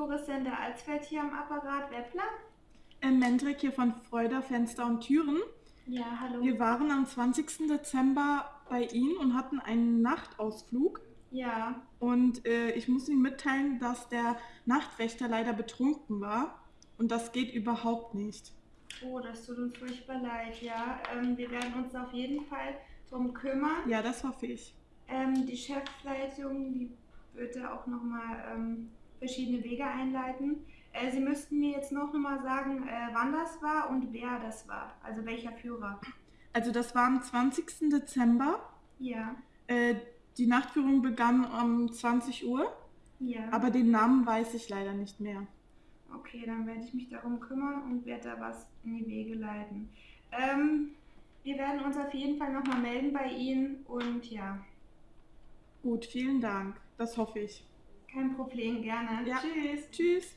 Touriscenter Alsfeld hier am Apparat. Weppler? Äh, Mendrik hier von Freuder Fenster und Türen. Ja, hallo. Wir waren am 20. Dezember bei Ihnen und hatten einen Nachtausflug. Ja, Und äh, ich muss Ihnen mitteilen, dass der Nachtwächter leider betrunken war. Und das geht überhaupt nicht. oh, das tut uns furchtbar leid, ja. Ähm, wir werden uns auf jeden Fall drum kümmern. Ja, das hoffe ich. Ähm, die Chefleitung, die wird da auch nochmal ähm, verschiedene Wege einleiten. Äh, Sie müssten mir jetzt noch mal sagen, äh, wann das war und wer das war. Also welcher Führer. Also das war am 20. Dezember. Ja, Äh, die Nachtführung begann um 20 Uhr, ja. aber den Namen weiß ich leider nicht mehr. Okay, dann werde ich mich darum kümmern und werde da was in die Wege leiten. Ähm, wir werden uns auf jeden Fall nochmal melden bei Ihnen und ja, Gut, vielen Dank. Das hoffe ich. Kein Problem, gerne. Ja. Tschüss. Tschüss.